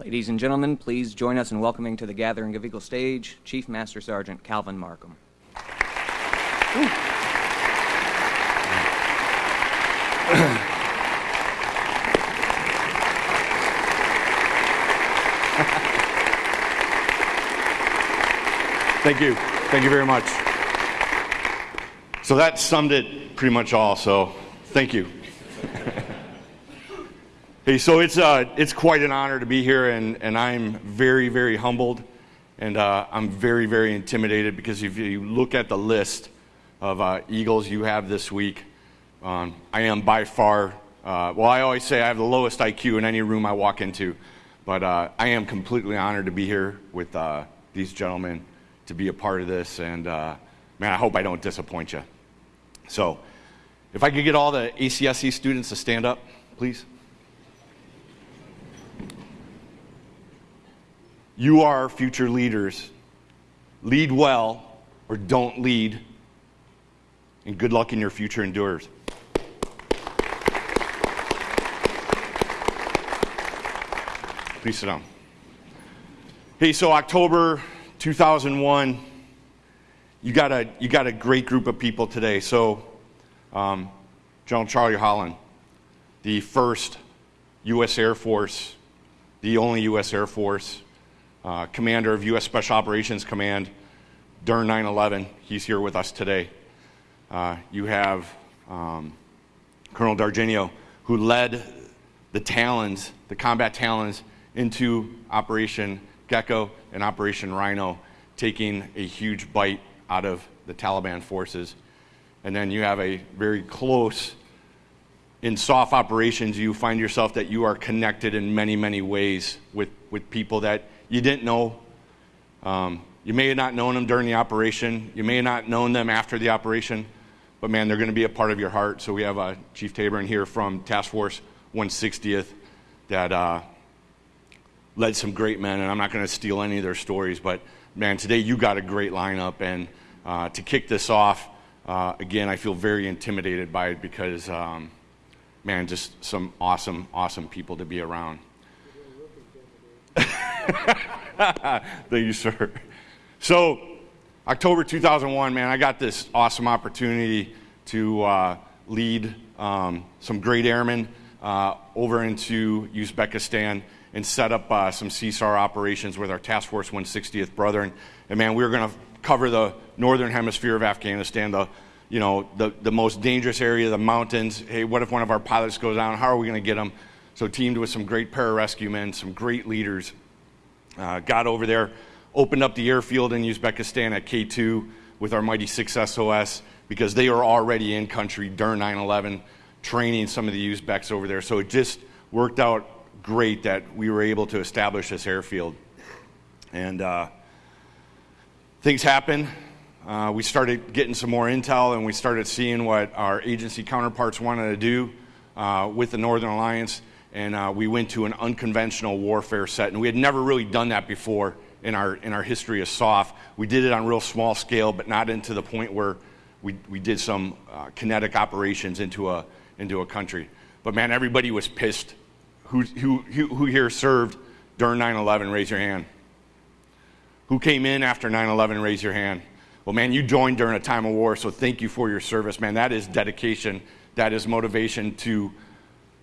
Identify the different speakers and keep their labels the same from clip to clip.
Speaker 1: Ladies and gentlemen, please join us in welcoming to the Gathering of Eagle stage Chief Master Sergeant Calvin Markham.
Speaker 2: Thank you. Thank you very much. So that summed it pretty much all, so thank you. hey, so it's, uh, it's quite an honor to be here, and, and I'm very, very humbled, and uh, I'm very, very intimidated because if you look at the list of uh, Eagles you have this week, um, I am by far, uh, well, I always say I have the lowest IQ in any room I walk into, but uh, I am completely honored to be here with uh, these gentlemen to be a part of this, and man, I hope I don't disappoint you. So, if I could get all the ACSC students to stand up, please. You are future leaders. Lead well or don't lead, and good luck in your future endeavors. Please sit down. Hey, so October 2001 you got a you got a great group of people today. So, um, General Charlie Holland, the first U.S. Air Force, the only U.S. Air Force uh, commander of U.S. Special Operations Command during 9/11. He's here with us today. Uh, you have um, Colonel Dargenio, who led the Talons, the combat Talons, into Operation Gecko and Operation Rhino, taking a huge bite out of the Taliban forces. And then you have a very close, in SOF operations, you find yourself that you are connected in many, many ways with, with people that you didn't know. Um, you may have not known them during the operation. You may have not known them after the operation. But man, they're going to be a part of your heart. So we have uh, Chief Tabor in here from Task Force 160th that uh, led some great men. And I'm not going to steal any of their stories, but man, today you got a great lineup. And uh, to kick this off, uh, again, I feel very intimidated by it because, um, man, just some awesome, awesome people to be around. Thank you, sir. So, October 2001, man, I got this awesome opportunity to uh, lead um, some great airmen uh, over into Uzbekistan and set up uh, some CSAR operations with our Task Force 160th brethren. And man, we were going to cover the northern hemisphere of Afghanistan, the you know the, the most dangerous area, the mountains. Hey, what if one of our pilots goes down? How are we going to get them? So teamed with some great pararescue men, some great leaders. Uh, got over there, opened up the airfield in Uzbekistan at K2 with our mighty 6 SOS because they were already in country during 9/11, training some of the Uzbeks over there. So it just worked out great that we were able to establish this airfield. And uh, things happened. Uh, we started getting some more intel and we started seeing what our agency counterparts wanted to do uh, with the Northern Alliance. And uh, we went to an unconventional warfare set. And we had never really done that before in our, in our history of SOF. We did it on real small scale, but not into the point where we, we did some uh, kinetic operations into a, into a country. But man, everybody was pissed. Who, who, who here served during 9 11? Raise your hand. Who came in after 9 11? Raise your hand. Well, man, you joined during a time of war, so thank you for your service, man. That is dedication, that is motivation to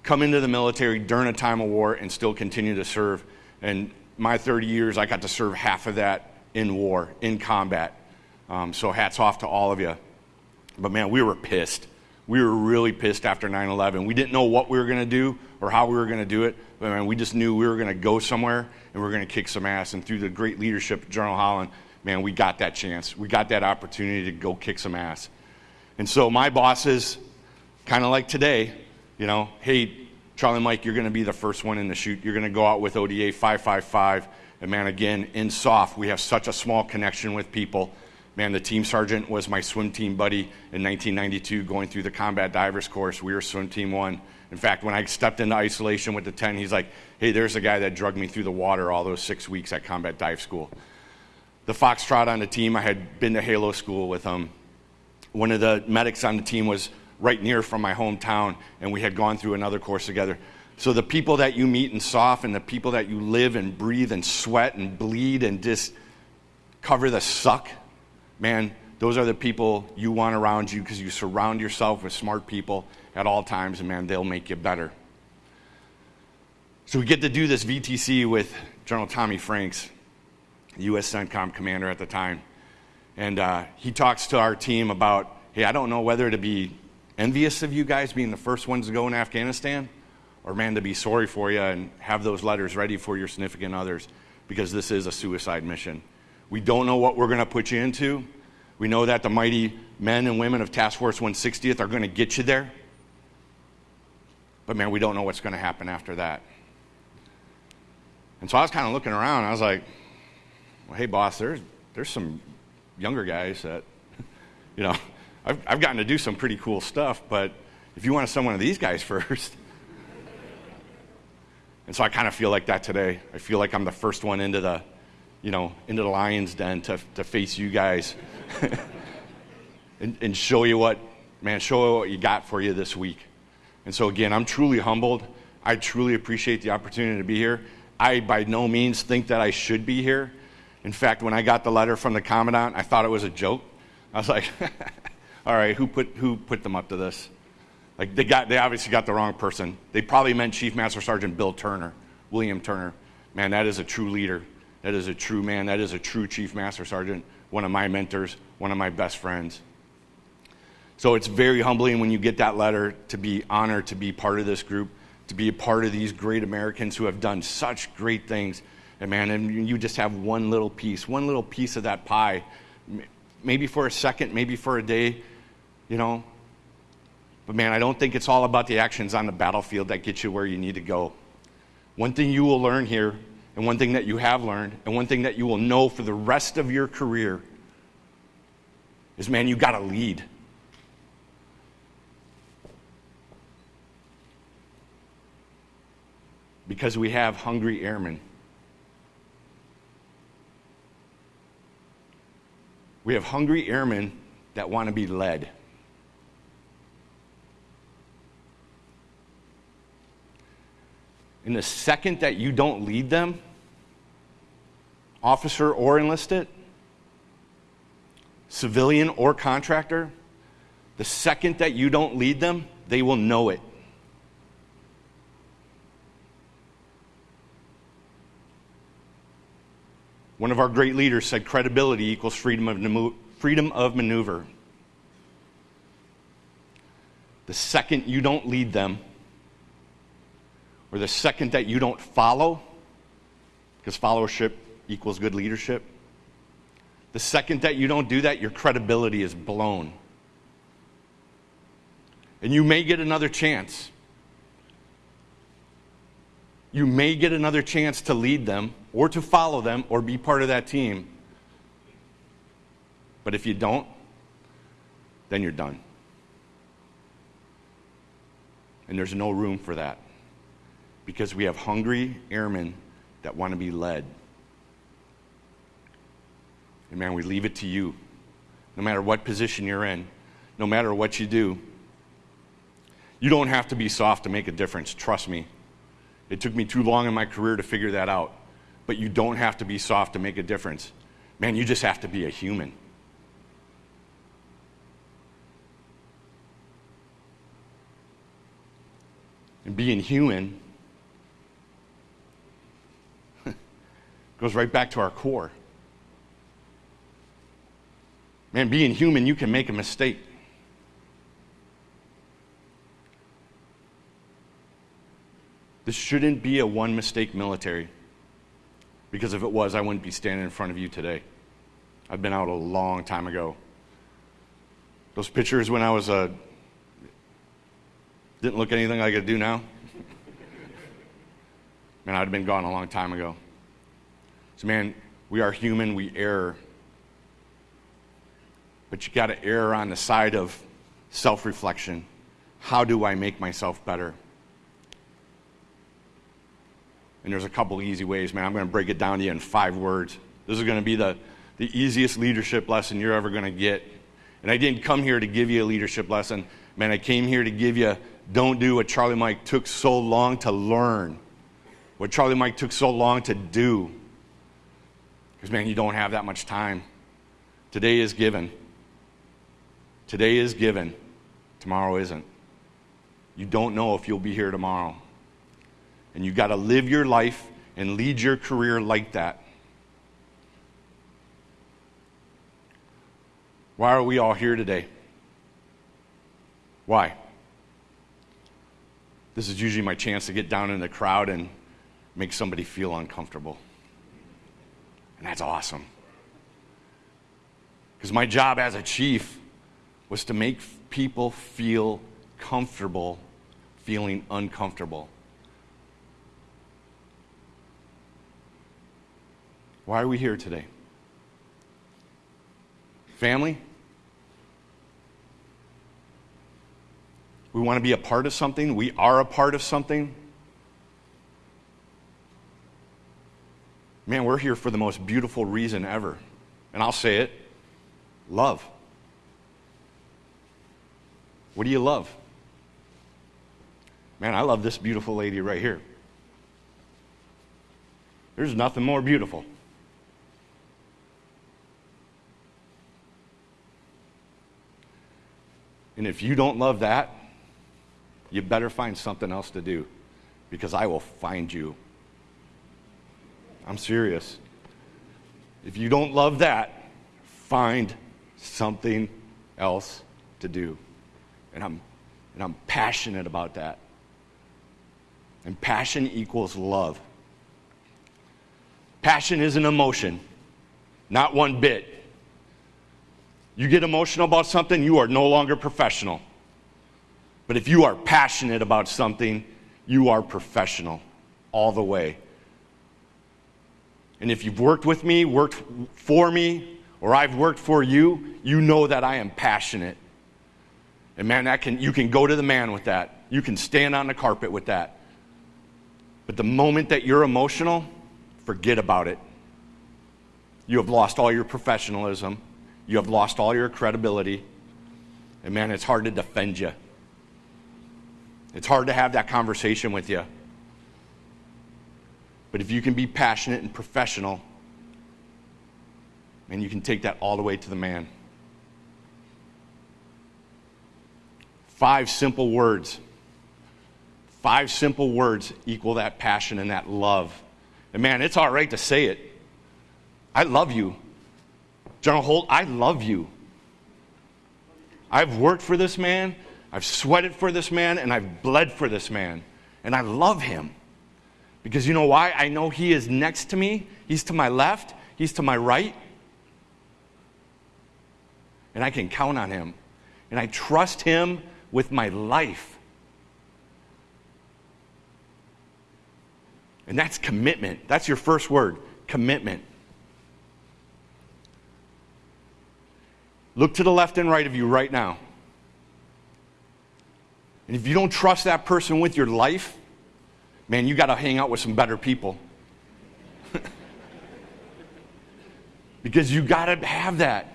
Speaker 2: come into the military during a time of war and still continue to serve. And my 30 years, I got to serve half of that in war, in combat. Um, so hats off to all of you. But man, we were pissed. We were really pissed after 9 11. We didn't know what we were going to do or how we were going to do it, but man, we just knew we were going to go somewhere and we were going to kick some ass. And through the great leadership of General Holland, man, we got that chance. We got that opportunity to go kick some ass. And so my bosses, kind of like today, you know, hey, Charlie Mike, you're going to be the first one in the shoot. You're going to go out with ODA 555. And man, again, in SOF, we have such a small connection with people. Man, the team sergeant was my swim team buddy in 1992 going through the combat divers course. We were swim team one. In fact, when I stepped into isolation with the 10, he's like, hey, there's a guy that drugged me through the water all those six weeks at combat dive school. The Foxtrot on the team, I had been to Halo school with him. One of the medics on the team was right near from my hometown, and we had gone through another course together. So the people that you meet and the people that you live and breathe and sweat and bleed and just cover the suck, man, those are the people you want around you because you surround yourself with smart people at all times, and man, they'll make you better. So we get to do this VTC with General Tommy Franks, U.S. CENTCOM commander at the time. And uh, he talks to our team about, hey, I don't know whether to be envious of you guys being the first ones to go in Afghanistan or, man, to be sorry for you and have those letters ready for your significant others because this is a suicide mission. We don't know what we're going to put you into. We know that the mighty men and women of Task Force 160th are going to get you there. But, man, we don't know what's going to happen after that. And so I was kind of looking around. I was like, well, hey, boss, there's, there's some younger guys that, you know, I've, I've gotten to do some pretty cool stuff, but if you want to send one of these guys first. and so I kind of feel like that today. I feel like I'm the first one into the, you know, into the lion's den to, to face you guys and, and show you what, man, show you what you got for you this week. And so again, I'm truly humbled. I truly appreciate the opportunity to be here. I by no means think that I should be here. In fact, when I got the letter from the commandant, I thought it was a joke. I was like, all right, who put, who put them up to this? Like they got, they obviously got the wrong person. They probably meant Chief Master Sergeant Bill Turner, William Turner. Man, that is a true leader. That is a true man. That is a true Chief Master Sergeant. One of my mentors, one of my best friends. So it's very humbling when you get that letter to be honored to be part of this group to be a part of these great Americans who have done such great things. And man, and you just have one little piece, one little piece of that pie, maybe for a second, maybe for a day, you know. But man, I don't think it's all about the actions on the battlefield that get you where you need to go. One thing you will learn here, and one thing that you have learned, and one thing that you will know for the rest of your career is man, you got to lead. because we have hungry airmen. We have hungry airmen that want to be led. In the second that you don't lead them, officer or enlisted, civilian or contractor, the second that you don't lead them, they will know it. One of our great leaders said credibility equals freedom of, freedom of maneuver. The second you don't lead them, or the second that you don't follow, because followership equals good leadership, the second that you don't do that, your credibility is blown. And you may get another chance you may get another chance to lead them or to follow them or be part of that team. But if you don't, then you're done. And there's no room for that because we have hungry airmen that want to be led. And man, we leave it to you. No matter what position you're in, no matter what you do, you don't have to be SOF to make a difference. Trust me. It took me too long in my career to figure that out. But you don't have to be SOF to make a difference. Man, you just have to be a human. And being human goes right back to our core. Man, being human, you can make a mistake. This shouldn't be a one mistake military. Because if it was, I wouldn't be standing in front of you today. I've been out a long time ago. Those pictures when I was a uh, didn't look anything like I do now. man, I'd have been gone a long time ago. So, man, we are human, we err. But you got to err on the side of self reflection. How do I make myself better? And there's a couple easy ways, man. I'm going to break it down to you in five words. This is going to be the, the easiest leadership lesson you're ever going to get. And I didn't come here to give you a leadership lesson. Man, I came here to give you Don't do what Charlie Mike took so long to learn, what Charlie Mike took so long to do. Because, man, you don't have that much time. Today is given. Today is given. Tomorrow isn't. You don't know if you'll be here tomorrow. And you've got to live your life and lead your career like that. Why are we all here today? Why? This is usually my chance to get down in the crowd and make somebody feel uncomfortable. And that's awesome. Because my job as a chief was to make people feel comfortable feeling uncomfortable. Why are we here today? Family? We want to be a part of something. We are a part of something. Man, we're here for the most beautiful reason ever. And I'll say it love. What do you love? Man, I love this beautiful lady right here. There's nothing more beautiful. And if you don't love that, you better find something else to do because I will find you. I'm serious. If you don't love that, find something else to do. And I'm, and I'm passionate about that. And passion equals love. Passion is an emotion, not one bit. You get emotional about something, you are no longer professional. But if you are passionate about something, you are professional all the way. And if you've worked with me, worked for me, or I've worked for you, you know that I am passionate. And man, that can, you can go to the man with that. You can stand on the carpet with that. But the moment that you're emotional, forget about it. You have lost all your professionalism. You have lost all your credibility. And man, it's hard to defend you. It's hard to have that conversation with you. But if you can be passionate and professional, and you can take that all the way to the man. Five simple words. Five simple words equal that passion and that love. And man, it's all right to say it. I love you. General Holt, I love you. I've worked for this man. I've sweated for this man and I've bled for this man. And I love him. Because you know why? I know he is next to me, he's to my left, he's to my right. And I can count on him. And I trust him with my life. And that's commitment. That's your first word commitment. Look to the left and right of you right now. And if you don't trust that person with your life, man, you got to hang out with some better people. because you got to have that.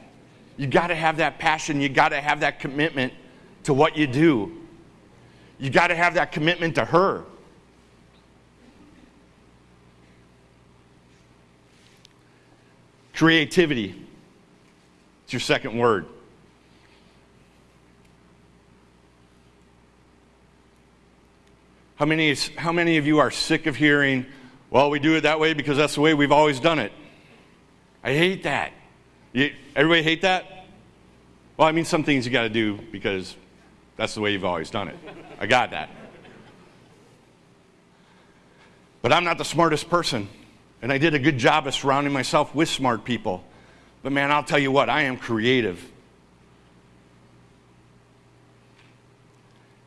Speaker 2: You got to have that passion. You got to have that commitment to what you do. You got to have that commitment to her. Creativity. It's your second word. How many, how many of you are sick of hearing, well, we do it that way because that's the way we've always done it? I hate that. You, everybody hate that? Well, I mean, some things you got to do because that's the way you've always done it. I got that. But I'm not the smartest person, and I did a good job of surrounding myself with smart people. But man, I'll tell you what, I am creative.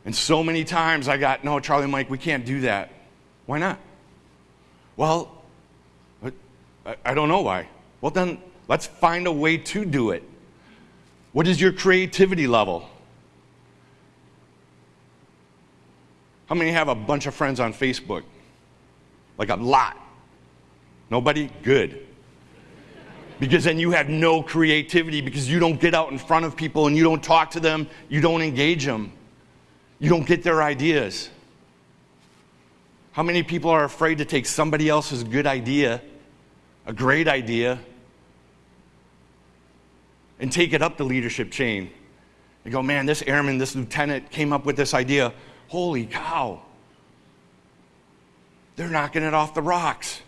Speaker 2: And so many times I got, no, Charlie Mike, we can't do that. Why not? Well, I don't know why. Well, then let's find a way to do it. What is your creativity level? How many have a bunch of friends on Facebook? Like a lot. Nobody? Good. Because then you have no creativity because you don't get out in front of people and you don't talk to them, you don't engage them. You don't get their ideas. How many people are afraid to take somebody else's good idea, a great idea, and take it up the leadership chain? And go, man, this airman, this lieutenant came up with this idea. Holy cow. They're knocking it off the rocks.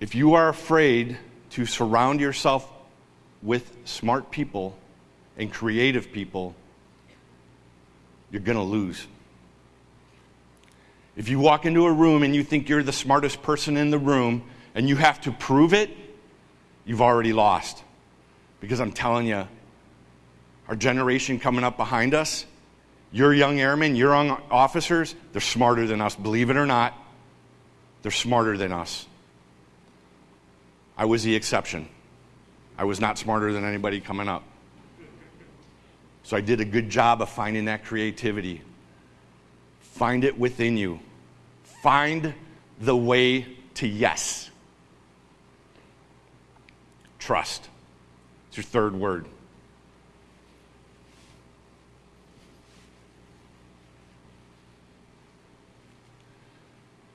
Speaker 2: If you are afraid to surround yourself with smart people and creative people, you're going to lose. If you walk into a room and you think you're the smartest person in the room and you have to prove it, you've already lost. Because I'm telling you, our generation coming up behind us, your young airmen, your young officers, they're smarter than us. Believe it or not, they're smarter than us. I was the exception. I was not smarter than anybody coming up. So I did a good job of finding that creativity. Find it within you. Find the way to yes. Trust. It's your third word.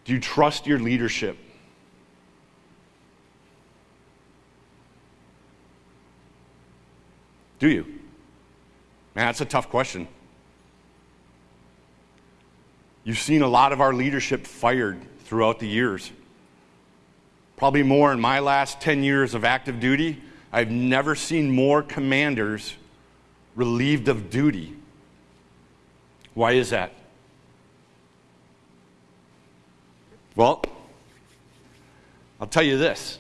Speaker 2: Do you trust your leadership? Do you? Man, that's a tough question. You've seen a lot of our leadership fired throughout the years. Probably more in my last 10 years of active duty. I've never seen more commanders relieved of duty. Why is that? Well, I'll tell you this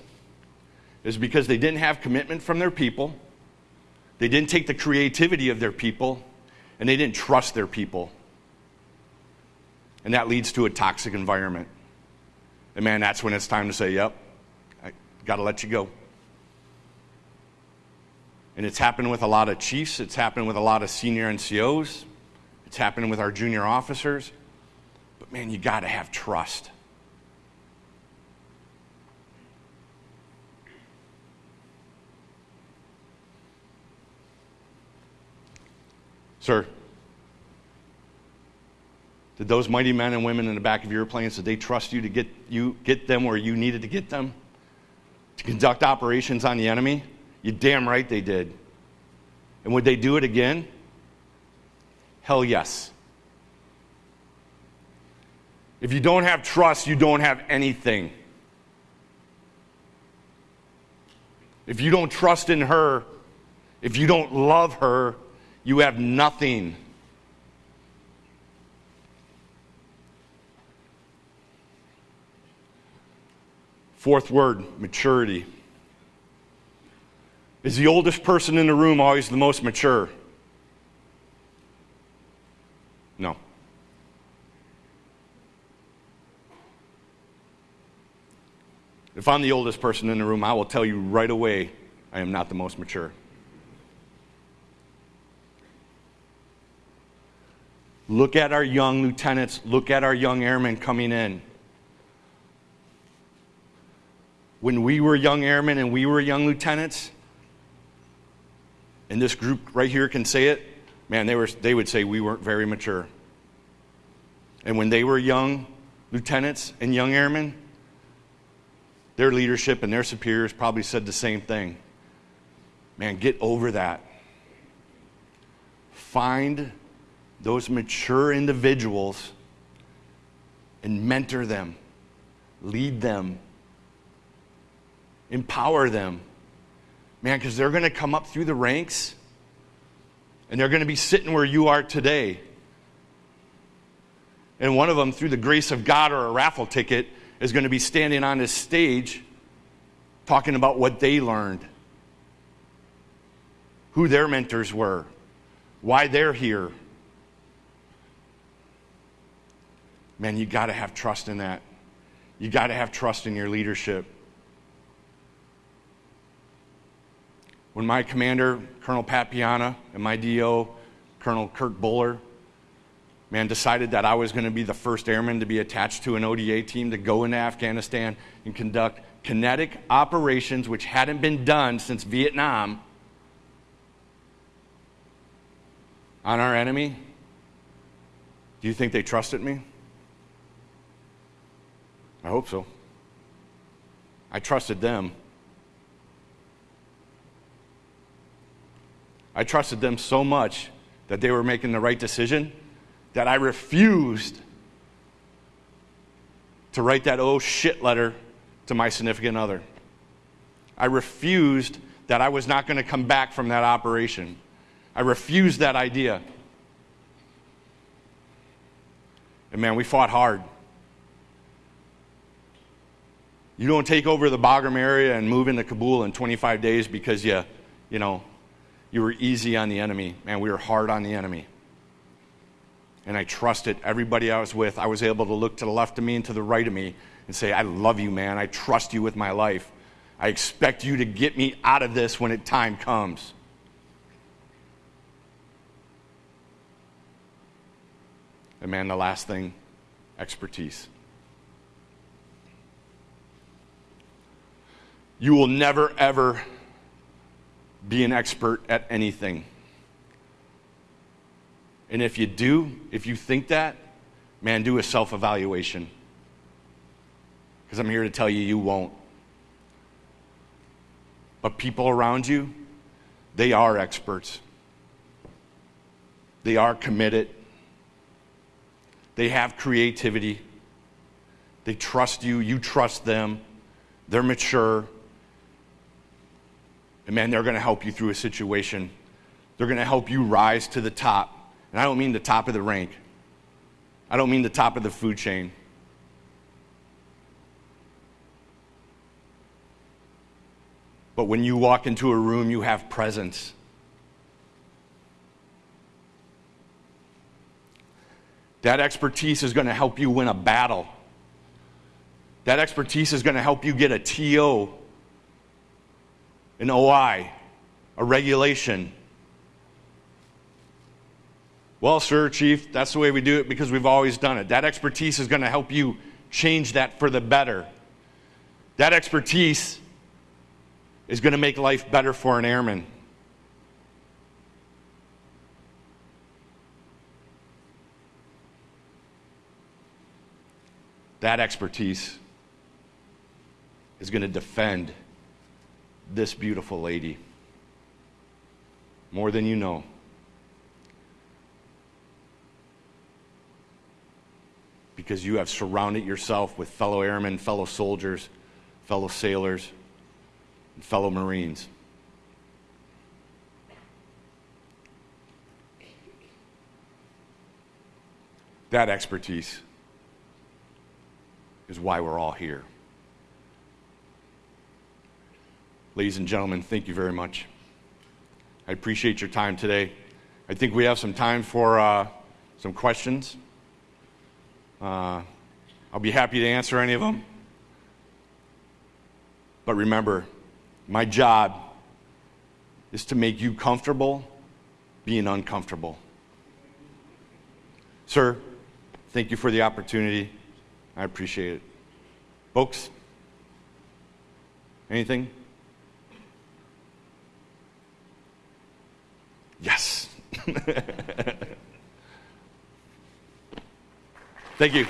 Speaker 2: is because they didn't have commitment from their people they didn't take the creativity of their people, and they didn't trust their people. And that leads to a toxic environment. And man, that's when it's time to say, yep, I got to let you go. And it's happened with a lot of chiefs, it's happened with a lot of senior NCOs, it's happening with our junior officers. But man, you got to have trust. Did those mighty men and women in the back of your planes, did they trust you to get, you, get them where you needed to get them? To conduct operations on the enemy? You damn right they did. And would they do it again? Hell yes. If you don't have trust, you don't have anything. If you don't trust in her, if you don't love her, you have nothing. Fourth word maturity. Is the oldest person in the room always the most mature? No. If I'm the oldest person in the room, I will tell you right away I am not the most mature. Look at our young lieutenants, look at our young airmen coming in. When we were young airmen and we were young lieutenants, and this group right here can say it, man, they, were, they would say we weren't very mature. And when they were young lieutenants and young airmen, their leadership and their superiors probably said the same thing. Man, get over that. Find those mature individuals and mentor them, lead them, empower them. Man, because they're going to come up through the ranks and they're going to be sitting where you are today. And one of them, through the grace of God or a raffle ticket, is going to be standing on this stage talking about what they learned, who their mentors were, why they're here man, you got to have trust in that. You got to have trust in your leadership. When my commander, Colonel Pat Piana, and my DO, Colonel Kirk Buller, man, decided that I was going to be the first airman to be attached to an ODA team to go into Afghanistan and conduct kinetic operations, which hadn't been done since Vietnam, on our enemy. Do you think they trusted me? I hope so. I trusted them. I trusted them so much that they were making the right decision that I refused to write that oh shit letter to my significant other. I refused that I was not going to come back from that operation. I refused that idea. And man, we fought hard. You don't take over the Bagram area and move into Kabul in 25 days because you, you know, you were easy on the enemy. Man, we were hard on the enemy. And I trusted everybody I was with. I was able to look to the left of me and to the right of me and say, I love you, man. I trust you with my life. I expect you to get me out of this when it time comes. And man, the last thing expertise. You will never, ever be an expert at anything. And if you do, if you think that, man, do a self evaluation. Because I'm here to tell you, you won't. But people around you, they are experts. They are committed. They have creativity. They trust you. You trust them. They're mature. And man, they're going to help you through a situation. They're going to help you rise to the top. And I don't mean the top of the rank, I don't mean the top of the food chain. But when you walk into a room, you have presence. That expertise is going to help you win a battle. That expertise is going to help you get a TO, an OI, a regulation. Well, sir, chief, that's the way we do it because we've always done it. That expertise is going to help you change that for the better. That expertise is going to make life better for an airman. that expertise is going to defend this beautiful lady more than you know. Because you have surrounded yourself with fellow airmen, fellow soldiers, fellow sailors, and fellow Marines. That expertise is why we're all here. Ladies and gentlemen, thank you very much. I appreciate your time today. I think we have some time for uh, some questions. Uh, I'll be happy to answer any of them. But remember, my job is to make you comfortable being uncomfortable. Sir, thank you for the opportunity. I appreciate it. Folks, anything? Yes. Thank you.